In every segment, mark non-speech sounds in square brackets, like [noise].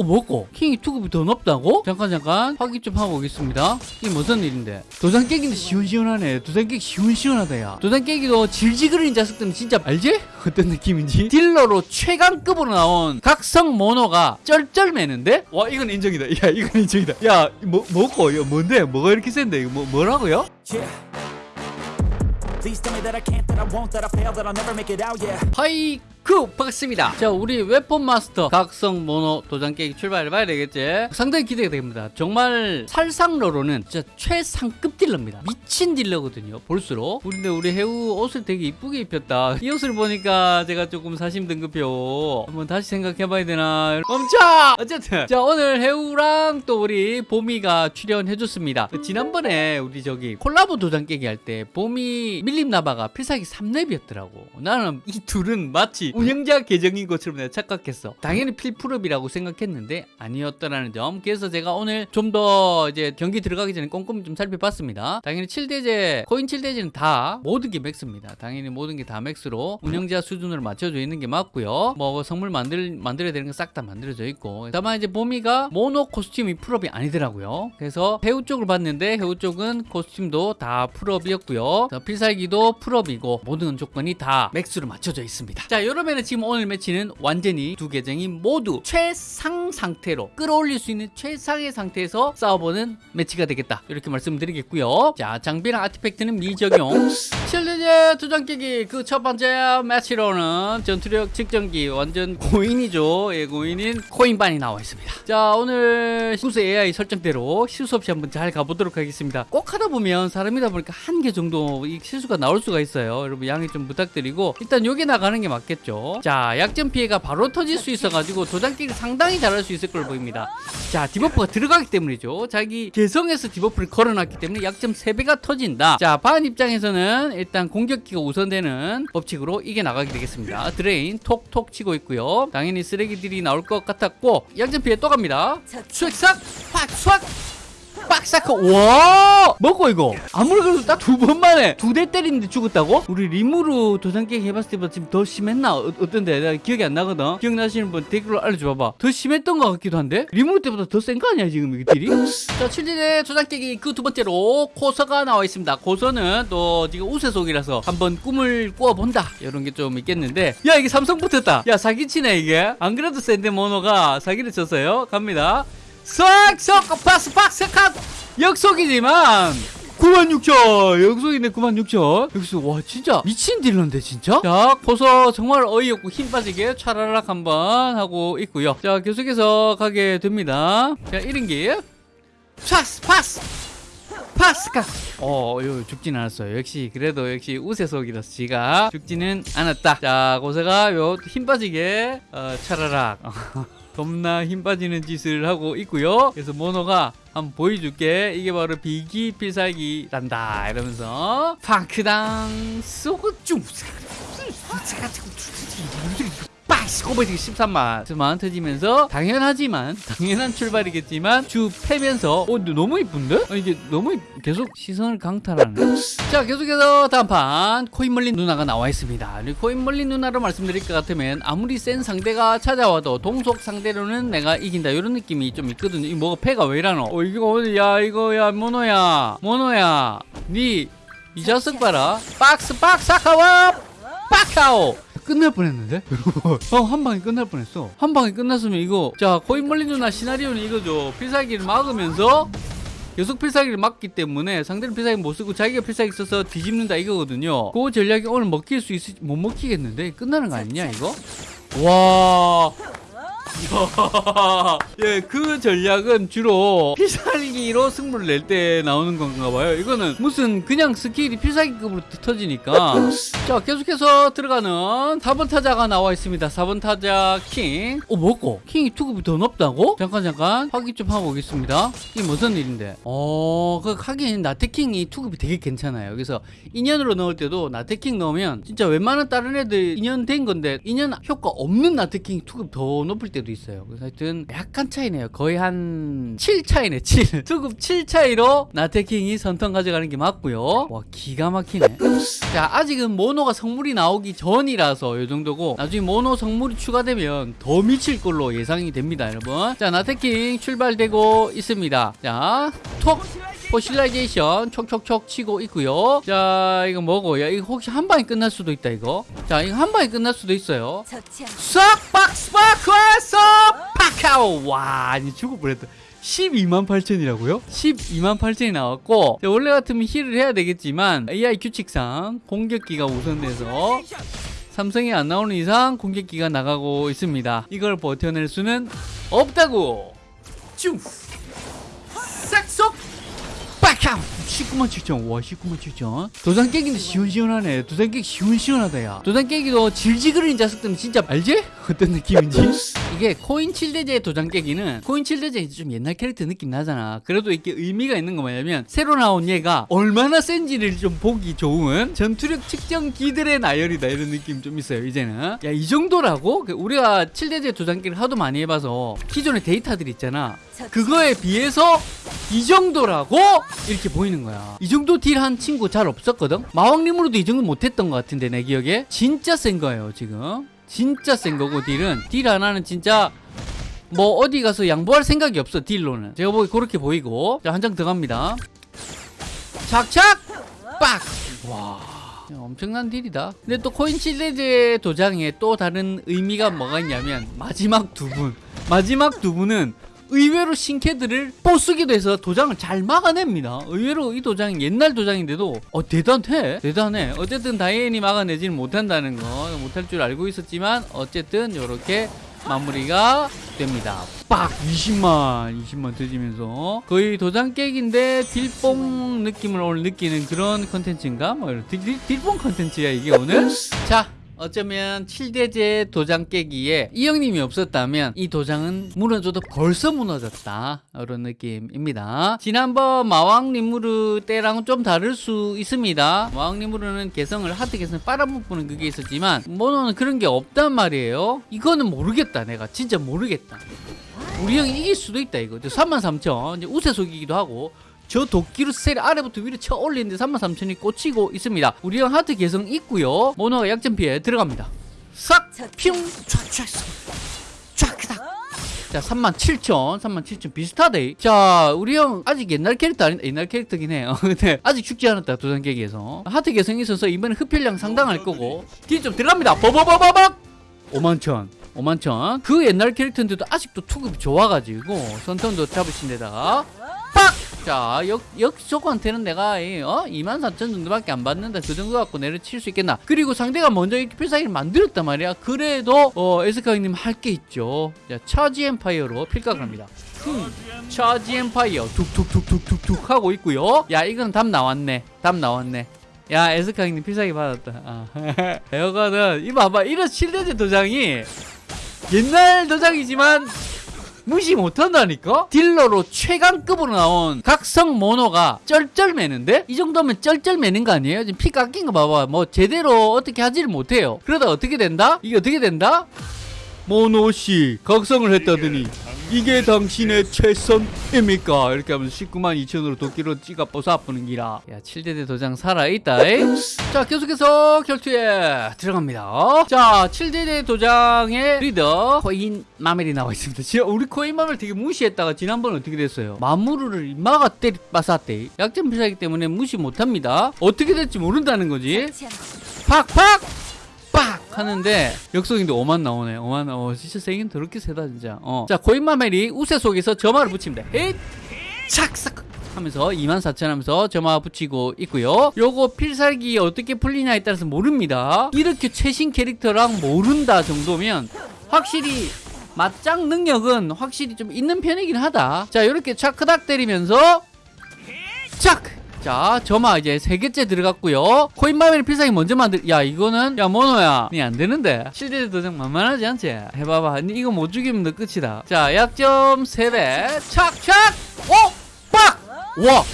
어 뭐고? 킹이 투급이 더 높다고? 잠깐 잠깐 확인 좀 하고 오겠습니다 이게 무슨 일인데 도장 깨기도 시원시원하네 도장 깨기 시원시원하다 야 도장 깨기도 질지그러인 자식들은 진짜 알지? [laughs] 어떤 느낌인지 딜러로 최강급으로 나온 각성 모노가 쩔쩔매는데? 와 이건 인정이다 야 이건 인정이다 야 뭐, 뭐고? 이거 뭔데? 뭐가 이렇게 센데? 이거 뭐, 뭐라고요? Yeah. Please tell me that I can't, that I won't, that I fail, that I'll never make it out, yeah. 하이 쿠 반갑습니다. 자 우리 웨폰 마스터. 각성 모노 도장 깨기 출발해봐야 되겠지. 상당히 기대가 됩니다. 정말 살상러로는 진짜 최상급 딜러입니다. 미친 딜러거든요 볼수록. 근데 우리 해우 옷을 되게 이쁘게 입혔다. 이 옷을 보니까 제가 조금 사심 등급표. 한번 다시 생각해봐야 되나. 멈춰 어쨌든. 자 오늘 해우랑 또 우리 보미가 출연해줬습니다. 그 지난번에 우리 저기 콜라보 도장 깨기 할 때 보미 밀림 나바가 필살기 3렙이었더라고. 나는 이 둘은 마치 운영자 계정인 것처럼 내가 착각했어. 당연히 필full업이라고 생각했는데 아니었더라는 점. 그래서 제가 오늘 좀 더 이제 경기 들어가기 전에 꼼꼼히 좀 살펴봤습니다. 당연히 7대죄 코인 7대죄는 다 모든 게 max입니다. 당연히 모든 게 다 max로 운영자 수준으로 맞춰져 있는 게 맞고요. 뭐 성물 만들, 만들어야 되는 건 싹 다 만들어져 있고. 다만 이제 보미가 모노 코스튬이 full업이 아니더라고요. 그래서 해우 쪽을 봤는데 해우 쪽은 코스튬도 다 full업이었고요. 자, 필살기도 full업이고 모든 조건이 다 max로 맞춰져 있습니다. 자 이러면은 지금 오늘 매치는 완전히 두 계정이 모두 최상 상태로 끌어올릴 수 있는 최상의 상태에서 싸워보는 매치가 되겠다. 이렇게 말씀드리겠고요. 자 장비랑 artifact는 미적용. 칠대죄 도장 깨기. 그 첫 번째 매치로는 전투력 측정기. 완전 고인이죠. 예 고인인 코인 반이 나와 있습니다. 자 오늘 구스 AI 설정대로 실수 없이 한번 잘 가보도록 하겠습니다. 꼭 하다 보면 사람이다 보니까 한 개 정도 이 실수가 나올 수가 있어요. 여러분 양해 좀 부탁드리고 일단 요게 나가는 게 맞겠죠 자 약점 피해가 바로 터질 수 있어 가지고 도장 깨기 상당히 잘할 수 있을 걸로 보입니다. 자 debuff가 들어가기 때문이죠. 자기 개성에서 debuff를 걸어놨기 때문에 약점 3배가 터진다. 자, 반 입장에서는 일단 공격기가 우선되는 법칙으로 이게 나가게 되겠습니다. drain 톡톡 치고 있고요. 당연히 쓰레기들이 나올 것 같았고 약점 피해 또 갑니다. 수액삭 팍 빡사커 와 먹고 이거? 아무리 그래도 딱 두 번 만에 두 대 때리는데 죽었다고? 우리 리무르 도장 깨기 해봤을 때보다 지금 더 심했나? 어, 어떤데? 내가 기억이 안 나거든? 기억나시는 분 댓글로 알려줘봐봐. 더 심했던 것 같기도 한데? 리무르 때보다 더 센 거 아니야 지금 이게 deal이? 자 칠대죄 도장 깨기 그 두 번째로 고서가 나와 있습니다. 고서는 또 지금 우세속이라서 한번 꿈을 꾸어본다. 이런 게 좀 있겠는데. 야 이게 삼성 붙었다. 야 사기치네 이게. 안 그래도 센데 모노가 사기를 쳤어요. 갑니다 쏙쏙 박스 컷 역속이지만 96,000 역속이네 96,000 여기서 와 진짜 미친 딜러인데 진짜? 자 포서 정말 어이없고 힘 빠지게 차라락 한번 하고 있고요. 자 계속해서 가게 됩니다. 자 1인기 파스 파스! 파스카 어 이거 죽진 않았어요. 역시 그래도 역시 우세속이라서 지가. 죽지는 않았다. 자 고세가 요 힘 빠지게 어, 차라락 [laughs] 겁나 힘 빠지는 짓을 하고 있고요 그래서 모노가 한번 보여줄게 이게 바로 비기 필살기란다 이러면서 팡크당 쏘고쭈 꼬버지기 13만 만 터지면서 당연하지만 [laughs] 당연한 출발이겠지만 주 패면서 어 너무 이쁜데? 어, 이게 너무 이- 계속 시선을 강탈하는. 자 계속해서 다음 판 코인 멀린 누나가 나와 있습니다. 우리 코인 멀린 누나로 말씀드릴 것 같으면 아무리 센 상대가 찾아와도 동속 상대로는 내가 이긴다. 이런 느낌이 좀 있거든요. 이 뭐가 패가 왜 이러노? 어 이거 오늘 야 이거 야 모노야. 모노야. 니 이 자식 봐라. 박스 박스 아카와! 빡카오 끝날 뻔했는데? 어, 한 방에 끝날 뻔했어. 한 방에 끝났으면 이거, 자, 코인 멀린 누나 시나리오는 이거죠. 필살기를 막으면서 계속 필살기를 막기 때문에 상대는 필살기 못 쓰고 자기가 필살기 써서 뒤집는다 이거거든요. 그 전략이 오늘 먹힐 수 있을지 못 먹히겠는데? 끝나는 거 아니냐, 이거? 와. [laughs] 예, 그 전략은 주로 필살기로 승부를 낼 때 나오는 건가 봐요. 이거는 무슨 그냥 스킬이 필살기급으로 터지니까. [laughs] 자, 계속해서 들어가는 4번 타자가 나와 있습니다. 4번 타자 킹. 어, 뭐고? 킹이 투급이 더 높다고? 잠깐, 잠깐. 확인 좀 하고 오겠습니다. 이게 무슨 일인데? 어, 그, 하긴, 나태킹이 투급이 되게 괜찮아요. 그래서 인연으로 넣을 때도 나태킹 넣으면 진짜 웬만한 다른 애들 인연 된 건데 인연 효과 없는 나태킹이 투급 더 높을 때도 수도 있어요. 그래서 하여튼 약간 차이네요. 거의 한 7 차이네, 7. 수급 7 차이로 나태킹이 선턴 가져가는 게 맞고요. 와, 기가 막히네. 자, 아직은 모노가 성물이 나오기 전이라서 이 정도고 나중에 모노 성물이 추가되면 더 미칠 걸로 예상이 됩니다, 여러분. 자, 나태킹 출발되고 있습니다. 자, 톡 fossilization 촉촉촉 치고 있고요. 자, 이거 뭐고? 야, 이거 혹시 한 방에 끝날 수도 있다, 이거. 자, 이거 한 방에 끝날 수도 있어요. 않싹 박스파크에서 파카오 와 죽을 뻔했다 12만 8천이라고요? 12만 8천이 나왔고 자, 원래 같으면 heal을 해야 되겠지만 AI 규칙상 공격기가 우선돼서 삼성이 안 나오는 이상 공격기가 나가고 있습니다 이걸 버텨낼 수는 없다고 쭉 19만 7천 와 19만 7천. 도장 깨기도 시원시원하네. 도장 깨기 시원시원하다 야. 도장 깨기도 질지그러인 자석들은 진짜 알지? [laughs] 어떤 느낌인지. 이게 코인 7대제 도장 깨기는 코인 7대제 좀 옛날 캐릭터 느낌 나잖아. 그래도 이게 의미가 있는 거 뭐냐면 새로 나온 얘가 얼마나 센지를 좀 보기 좋은 전투력 측정 기들의 나열이다 이런 느낌 좀 있어요 이제는. 야 이 정도라고? 그 우리가 7대제 도장 깨기를 하도 많이 해봐서 기존의 데이터들 있잖아. 그거에 비해서 이 정도라고 이렇게 보이는 거야. 이 정도 deal 한 친구 잘 없었거든. 마왕님으로도 이 정도 못했던 것 같은데 내 기억에 진짜 센 거예요 지금. 진짜 센 거고 deal은 deal 하나는 진짜 뭐 어디 가서 양보할 생각이 없어 deal로는. 제가 보기 그렇게 보이고 자 한장 들어갑니다. 착착 빡. 와. 엄청난 deal이다. 근데 또 코인 칠대죄 도장에 또 다른 의미가 뭐가 있냐면 마지막 두 분. 마지막 두 분은 의외로 신캐들을 부수기도 해서 도장을 잘 막아냅니다. 의외로 이 도장이 옛날 도장인데도 어 대단해 대단해. 어쨌든 다이앤이 막아내지는 못한다는 거 못할 줄 알고 있었지만 어쨌든 이렇게 마무리가 됩니다. 빡 20만 20만 터지면서 거의 도장 깨기인데 deal뽕 느낌을 오늘 느끼는 그런 컨텐츠인가? 뭐 이런 deal, deal, deal뽕 컨텐츠야 이게 오늘. 자 어쩌면 7대제 도장 깨기에 이 형님이 없었다면 이 도장은 무너져도 벌써 무너졌다. 이런 느낌입니다. 지난번 마왕 리무르 때랑은 좀 다를 수 있습니다. 마왕 리무르는 개성을 하드 개성을 빨아먹는 그게 있었지만 모노는 그런 게 없단 말이에요. 이거는 모르겠다 내가. 진짜 모르겠다. 우리 형이 이길 수도 있다 이거. 33,000 이제 우세 속이기도 하고 저 도끼로 셀 아래부터 위로 쳐 올리는데 33,000이 꽂히고 있습니다. 우리 형 하트 개성 있고요. 모노가 약점 피해 들어갑니다. 싹! 퓨! 쫙! 그닥! 자, 37,000, 37,000 비슷하대. 자, 우리 형 아직 옛날 캐릭터 아닌 옛날 캐릭터긴 해요. [laughs] 근데 아직 죽지 않았다 도장 깨기에서 하트 개성이 있어서 이번에 흡혈량 상당할 거고 deal 좀 들어갑니다. 버버버버벅! 51,000. 51,000. 그 옛날 캐릭터인데도 아직도 투급이 좋아가지고 선turn도 잡으신 데다가 빡! 자, 역, 역저한테는 내가 이, 어? 24,000 정도밖에 안 받는다. 그 정도 갖고 내려칠 수 있겠나? 그리고 상대가 먼저 이렇게 필살기를 만들었단 말이야. 그래도 어, 에스카 형님 할 게 있죠. 자, 차지 엠파이어로 필각을 합니다. 흠, 차지 엠파이어 툭툭툭툭툭툭 하고 있고요. 야, 이건 답 나왔네. 답 나왔네. 야, 에스카 형님 필살기 받았다. 아. 여거는 이 봐봐. 이런 7대제 도장이 옛날 도장이지만 무시 못한다니까? 딜러로 최강급으로 나온 각성 모노가 쩔쩔매는데? 이 정도면 쩔쩔매는 거 아니에요? 지금 피 깎인 거 봐봐. 뭐 제대로 어떻게 하지를 못해요. 그러다 어떻게 된다? 이게 어떻게 된다? 모노씨 각성을 했다더니 이게 당신의 최선입니까? 이렇게 하면서 19만 2천으로 도끼로 찍어 뽀서 아프는 기라. 야 7대대 도장 살아있다 잉? 자 계속해서 결투에 들어갑니다. 자 7대대 도장의 리더 코인 마멜이 나와 있습니다. 진짜 우리 코인 마멜 되게 무시했다가 지난번 어떻게 됐어요? 마무르를 마가 때리 빠쌌대 약점 필살기 때문에 무시 못합니다. 어떻게 될지 모른다는 거지. 팍팍! 빡 하는데 역속인데 5만 나오네. 5만 어 진짜 세긴 더럽게 세다 진짜. 어 자 고인마멜이 우세 속에서 점화를 붙입니다. 에잇! 착싹 하면서 2만 4천 하면서 점화 붙이고 있고요. 요거 필살기 어떻게 풀리냐에 따라서 모릅니다. 이렇게 최신 캐릭터랑 모른다 정도면 확실히 맞짱 능력은 확실히 좀 있는 편이긴 하다. 자 이렇게 차크닥 때리면서 짝! 자, 점화 이제 세 개째 들어갔고요. 코인마멜 필살기 먼저 만들. 야, 이거는 야 모노야, 니 안 되는데. 실제 도장 만만하지 않지? 해봐봐. 니 이거 못 죽이면 너 끝이다. 자, 약점 세 배. 착, 착. 오, 빡. 와.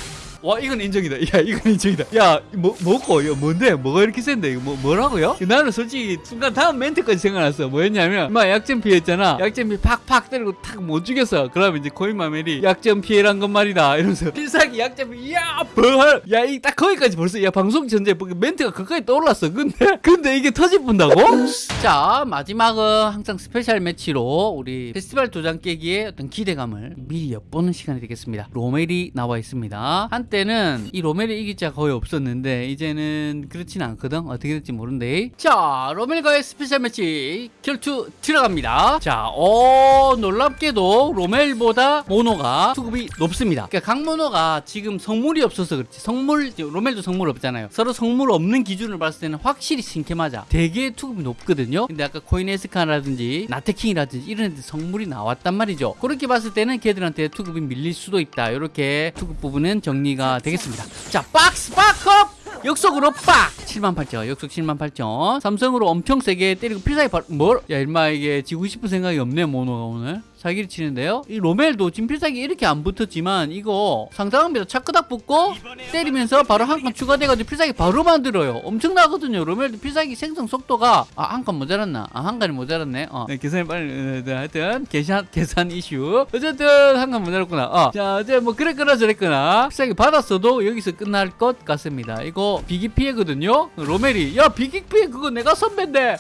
와 이건 인정이다 야 이건 인정이다 야 뭐, 뭐고 이거 뭔데 뭐가 이렇게 센데 이거 뭐, 뭐라고요? 나는 솔직히 순간 다음 멘트까지 생각났어 뭐였냐면 막 약점 피했잖아 약점 피 팍팍 때리고 탁 못 죽였어 그러면 이제 코인마멜이 약점 피해란 건 말이다 이러면서 필살기 약점 피 야, 벌! 야, 이 딱 거기까지 벌써, 야, 방송 전에 멘트가 가까이 떠올랐어. 근데, [laughs] 근데 이게 터질 뿐다고? 자, 마지막은 항상 special match로 우리 페스티벌 도장 깨기의 어떤 기대감을 미리 엿보는 시간이 되겠습니다. 로멜이 나와 있습니다. 한때 는 이 로멜이 이길 자가 거의 없었는데, 이제는 그렇진 않거든. 어떻게 될지 모른데. 자, 로멜과의 special match 결투 들어갑니다. 자, 어, 놀랍게도 로멜보다 모노가 투급이 높습니다. 그러니까 강모노가 지금 성물이 없어서 그렇지. 성물, 로멜도 성물 없잖아요. 서로 성물 없는 기준을 봤을 때는 확실히 신캐 맞아. 되게 투급이 높거든요. 근데 아까 코인에스카라든지 나테킹이라든지 이런 애들 성물이 나왔단 말이죠. 그렇게 봤을 때는 걔들한테 투급이 밀릴 수도 있다. 이렇게 투급 부분은 정리 가 되겠습니다. 자, 박스 박업! 역속으로 빡! 7만 8천 역속 7만 8천. 삼성으로 엄청 세게 때리고 필살기 바 뭘? 야 일마 이게 지고 싶은 생각이 없네 모노가 오늘. 사기를 치는데요. 이 로멜도 지금 필살기 이렇게 안 붙었지만 이거 상당합니다 차크닥 붙고 때리면서 바로 한 칸 추가돼가지고 필살기 바로 만들어요. 엄청나거든요. 로멜도 필살기 생성 속도가. 아 한 칸 모자랐나? 아 한 칸이 모자랐네. 어. 네, 계산이 빨리 어, 네, 하여튼 계산 [laughs] 계산 이슈. 어쨌든 한 칸 모자랐구나. 어 자 이제 뭐 그랬거나 저랬거나. 필살기 받았어도 여기서 끝날 것 같습니다. 이거 비기 피해거든요 로멜이. 야 비기 피해 그거 내가 선배인데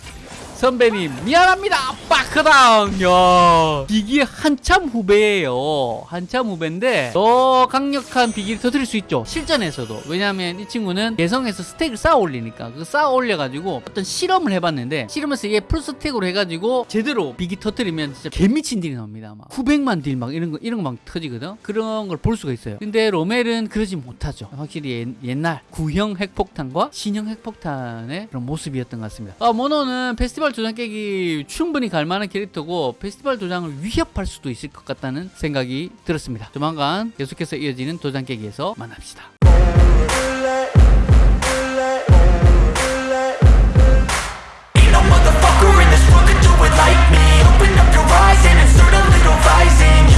선배님 미안합니다. 빠크당 야 비기 한참 후배예요. 한참 후배인데 더 강력한 비기를 터뜨릴 수 있죠. 실전에서도. 왜냐하면 이 친구는 개성에서 stack을 쌓아 올리니까. 그 쌓아 올려가지고 어떤 실험을 해봤는데 실험에서 이게 full stack으로 해가지고 제대로 비기 터뜨리면 진짜 개미친 딜이 나옵니다 막 900만 딜 막 이런 거 이런 거 막 터지거든? 그런 걸 볼 수가 있어요. 근데 로멜은 그러지 못하죠. 확실히 옛, 옛날 구형 핵폭탄과 신형 핵폭탄의 그런 모습이었던 것 같습니다. 아 모노는 페스티벌 도장 깨기 충분히 갈 만한 캐릭터고 페스티벌 도장을 위협할 수도 있을 것 같다는 생각이 들었습니다 조만간 계속해서 이어지는 도장 깨기에서 만납시다 rising